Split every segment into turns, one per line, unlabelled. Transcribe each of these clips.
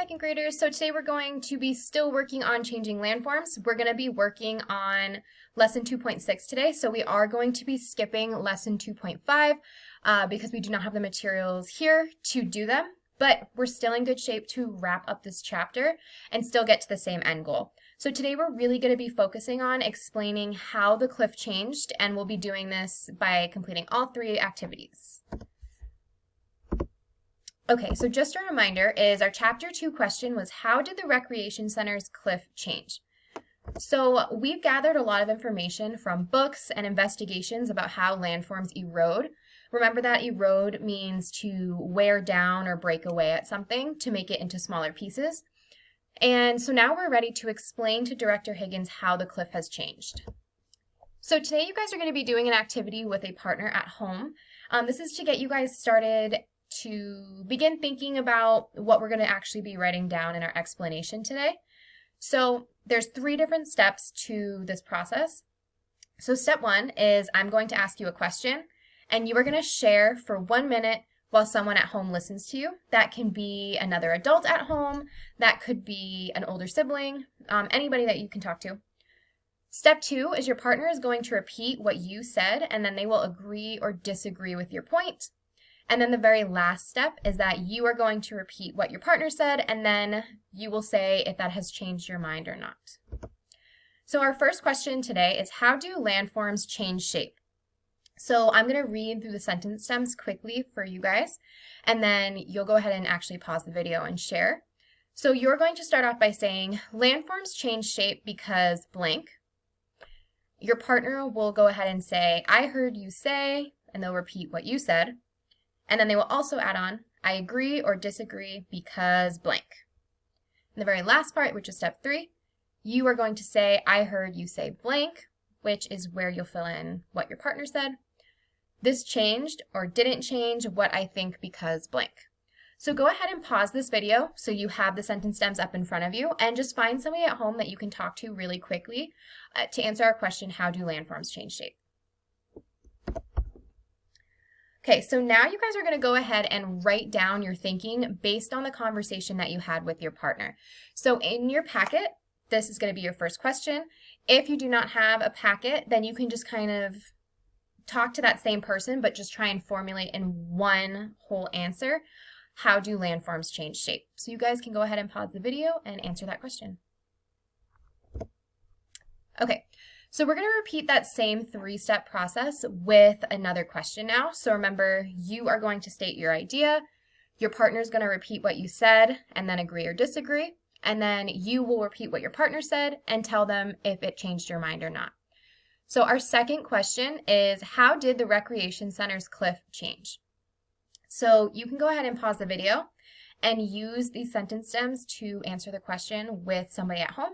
second graders. So today we're going to be still working on changing landforms. We're going to be working on lesson 2.6 today. So we are going to be skipping lesson 2.5 uh, because we do not have the materials here to do them. But we're still in good shape to wrap up this chapter and still get to the same end goal. So today we're really going to be focusing on explaining how the cliff changed and we'll be doing this by completing all three activities. Okay, so just a reminder is our chapter two question was how did the recreation center's cliff change? So we've gathered a lot of information from books and investigations about how landforms erode. Remember that erode means to wear down or break away at something to make it into smaller pieces. And so now we're ready to explain to Director Higgins how the cliff has changed. So today you guys are going to be doing an activity with a partner at home. Um, this is to get you guys started to begin thinking about what we're going to actually be writing down in our explanation today. So there's three different steps to this process. So step one is I'm going to ask you a question and you are going to share for one minute while someone at home listens to you. That can be another adult at home, that could be an older sibling, um, anybody that you can talk to. Step two is your partner is going to repeat what you said and then they will agree or disagree with your point. And then the very last step is that you are going to repeat what your partner said, and then you will say if that has changed your mind or not. So our first question today is how do landforms change shape? So I'm going to read through the sentence stems quickly for you guys, and then you'll go ahead and actually pause the video and share. So you're going to start off by saying landforms change shape because blank. Your partner will go ahead and say, I heard you say, and they'll repeat what you said. And then they will also add on, I agree or disagree because blank. In the very last part, which is step three, you are going to say, I heard you say blank, which is where you'll fill in what your partner said. This changed or didn't change what I think because blank. So go ahead and pause this video so you have the sentence stems up in front of you and just find somebody at home that you can talk to really quickly uh, to answer our question, how do landforms change shape? Okay, so now you guys are going to go ahead and write down your thinking based on the conversation that you had with your partner. So in your packet, this is going to be your first question. If you do not have a packet, then you can just kind of talk to that same person, but just try and formulate in one whole answer. How do landforms change shape? So you guys can go ahead and pause the video and answer that question. Okay, so we're going to repeat that same three-step process with another question now. So remember, you are going to state your idea, your partner is going to repeat what you said and then agree or disagree, and then you will repeat what your partner said and tell them if it changed your mind or not. So our second question is, how did the Recreation Center's cliff change? So you can go ahead and pause the video and use these sentence stems to answer the question with somebody at home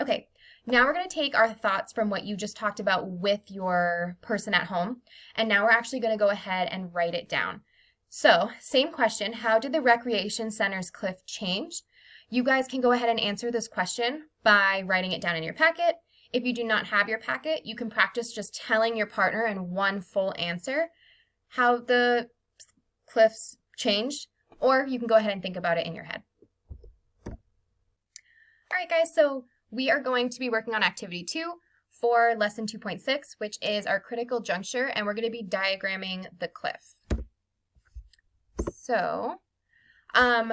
Okay, now we're going to take our thoughts from what you just talked about with your person at home, and now we're actually going to go ahead and write it down. So, same question, how did the Recreation Center's cliff change? You guys can go ahead and answer this question by writing it down in your packet. If you do not have your packet, you can practice just telling your partner in one full answer how the cliffs changed, or you can go ahead and think about it in your head. All right, guys, so we are going to be working on activity two for lesson 2.6, which is our critical juncture, and we're going to be diagramming the cliff. So, um,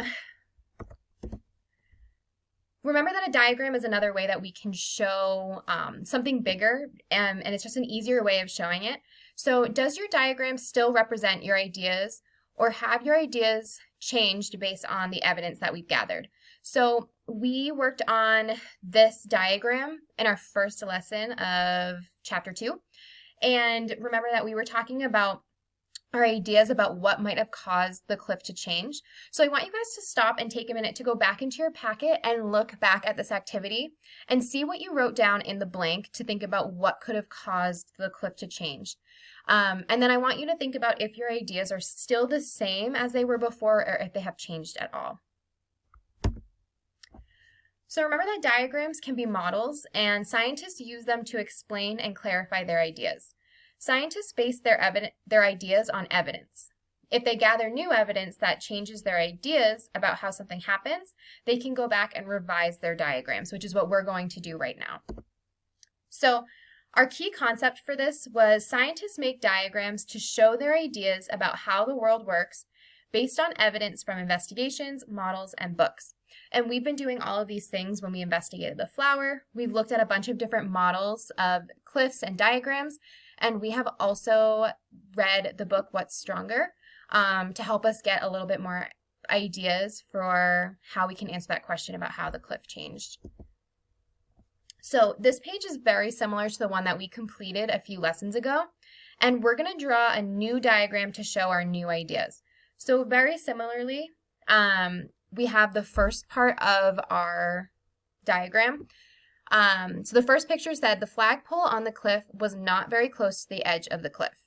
remember that a diagram is another way that we can show um, something bigger, um, and it's just an easier way of showing it. So does your diagram still represent your ideas, or have your ideas changed based on the evidence that we've gathered? So we worked on this diagram in our first lesson of chapter two. And remember that we were talking about our ideas about what might have caused the cliff to change. So I want you guys to stop and take a minute to go back into your packet and look back at this activity and see what you wrote down in the blank to think about what could have caused the cliff to change. Um, and then I want you to think about if your ideas are still the same as they were before or if they have changed at all. So remember that diagrams can be models and scientists use them to explain and clarify their ideas. Scientists base their, their ideas on evidence. If they gather new evidence that changes their ideas about how something happens, they can go back and revise their diagrams, which is what we're going to do right now. So our key concept for this was scientists make diagrams to show their ideas about how the world works based on evidence from investigations, models, and books. And we've been doing all of these things when we investigated the flower. We've looked at a bunch of different models of cliffs and diagrams, and we have also read the book What's Stronger um, to help us get a little bit more ideas for how we can answer that question about how the cliff changed. So this page is very similar to the one that we completed a few lessons ago, and we're going to draw a new diagram to show our new ideas. So very similarly, um, we have the first part of our diagram. Um, so the first picture said the flagpole on the cliff was not very close to the edge of the cliff.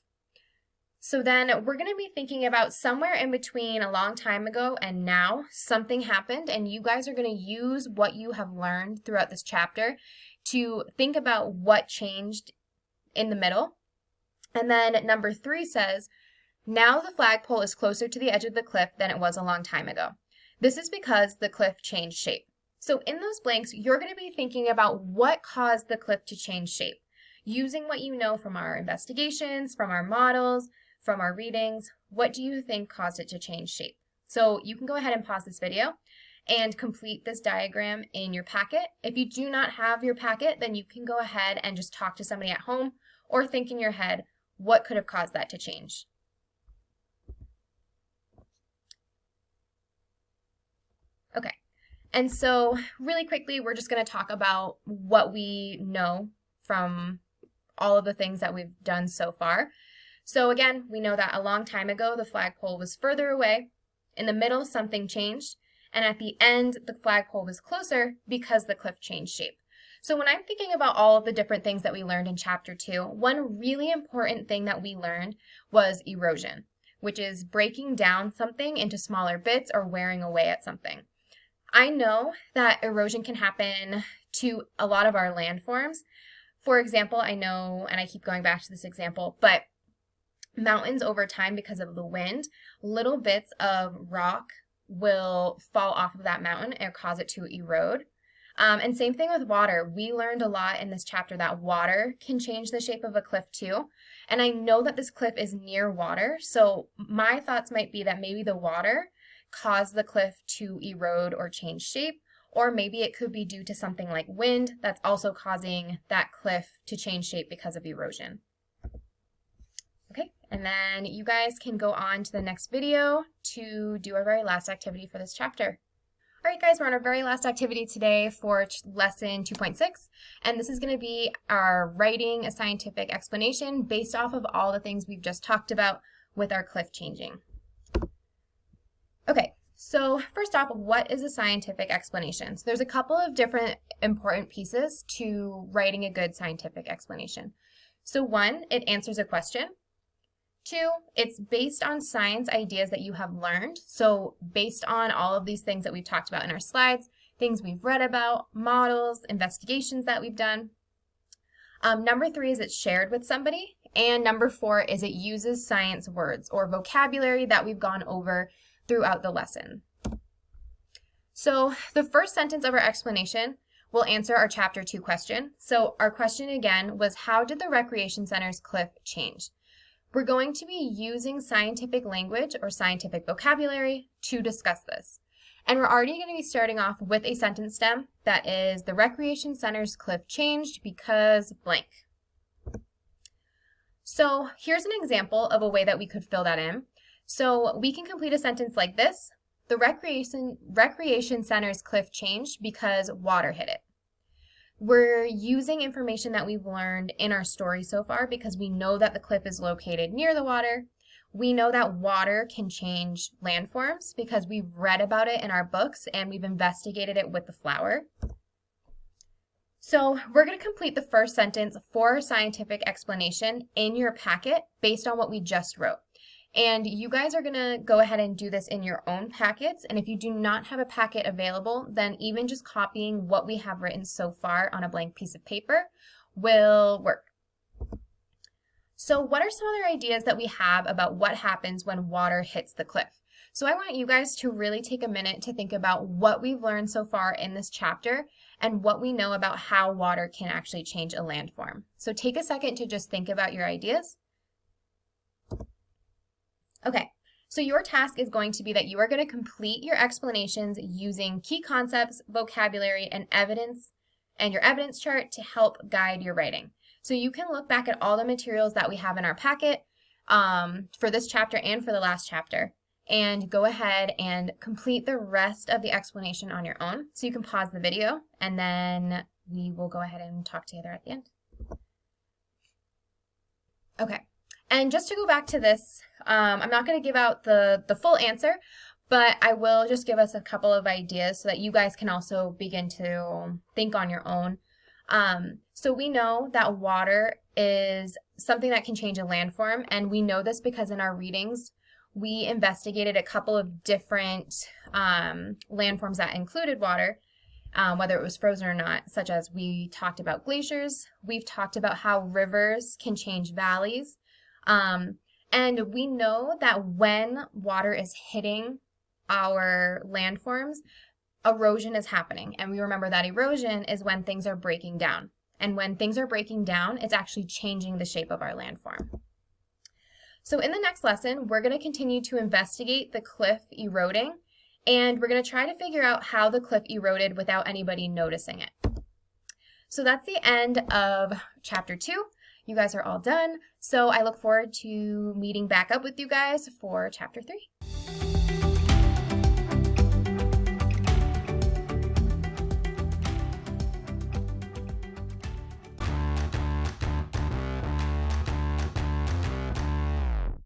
So then we're going to be thinking about somewhere in between a long time ago and now, something happened, and you guys are going to use what you have learned throughout this chapter to think about what changed in the middle. And then number three says, now the flagpole is closer to the edge of the cliff than it was a long time ago. This is because the cliff changed shape. So in those blanks, you're going to be thinking about what caused the cliff to change shape. Using what you know from our investigations, from our models, from our readings, what do you think caused it to change shape? So you can go ahead and pause this video and complete this diagram in your packet. If you do not have your packet, then you can go ahead and just talk to somebody at home or think in your head, what could have caused that to change? Okay, and so really quickly, we're just gonna talk about what we know from all of the things that we've done so far. So again, we know that a long time ago, the flagpole was further away. In the middle, something changed and at the end, the flagpole was closer because the cliff changed shape. So when I'm thinking about all of the different things that we learned in chapter two, one really important thing that we learned was erosion, which is breaking down something into smaller bits or wearing away at something. I know that erosion can happen to a lot of our landforms. For example, I know, and I keep going back to this example, but mountains over time because of the wind, little bits of rock will fall off of that mountain and cause it to erode. Um, and same thing with water. We learned a lot in this chapter that water can change the shape of a cliff too. And I know that this cliff is near water, so my thoughts might be that maybe the water caused the cliff to erode or change shape, or maybe it could be due to something like wind that's also causing that cliff to change shape because of erosion. Okay, and then you guys can go on to the next video to do our very last activity for this chapter. All right, guys, we're on our very last activity today for lesson 2.6, and this is going to be our writing a scientific explanation based off of all the things we've just talked about with our cliff changing. Okay, so first off, what is a scientific explanation? So there's a couple of different important pieces to writing a good scientific explanation. So one, it answers a question. Two, it's based on science ideas that you have learned. So based on all of these things that we've talked about in our slides, things we've read about, models, investigations that we've done. Um, number three is it's shared with somebody. And number four is it uses science words or vocabulary that we've gone over throughout the lesson. So the first sentence of our explanation will answer our chapter two question. So our question again was how did the recreation center's cliff change? We're going to be using scientific language or scientific vocabulary to discuss this. And we're already going to be starting off with a sentence stem that is the recreation center's cliff changed because blank. So here's an example of a way that we could fill that in. So we can complete a sentence like this. The recreation, recreation center's cliff changed because water hit it. We're using information that we've learned in our story so far because we know that the cliff is located near the water. We know that water can change landforms because we've read about it in our books and we've investigated it with the flower. So we're going to complete the first sentence for scientific explanation in your packet based on what we just wrote. And you guys are gonna go ahead and do this in your own packets. And if you do not have a packet available, then even just copying what we have written so far on a blank piece of paper will work. So what are some other ideas that we have about what happens when water hits the cliff? So I want you guys to really take a minute to think about what we've learned so far in this chapter and what we know about how water can actually change a landform. So take a second to just think about your ideas. Okay, so your task is going to be that you are going to complete your explanations using key concepts, vocabulary, and evidence, and your evidence chart to help guide your writing. So you can look back at all the materials that we have in our packet um, for this chapter and for the last chapter and go ahead and complete the rest of the explanation on your own. So you can pause the video and then we will go ahead and talk together at the end. Okay, and just to go back to this, um, I'm not going to give out the, the full answer, but I will just give us a couple of ideas so that you guys can also begin to think on your own. Um, so we know that water is something that can change a landform, and we know this because in our readings, we investigated a couple of different um, landforms that included water, um, whether it was frozen or not, such as we talked about glaciers, we've talked about how rivers can change valleys, um, and we know that when water is hitting our landforms, erosion is happening. And we remember that erosion is when things are breaking down. And when things are breaking down, it's actually changing the shape of our landform. So in the next lesson, we're going to continue to investigate the cliff eroding, and we're going to try to figure out how the cliff eroded without anybody noticing it. So that's the end of chapter two. You guys are all done, so I look forward to meeting back up with you guys for chapter three.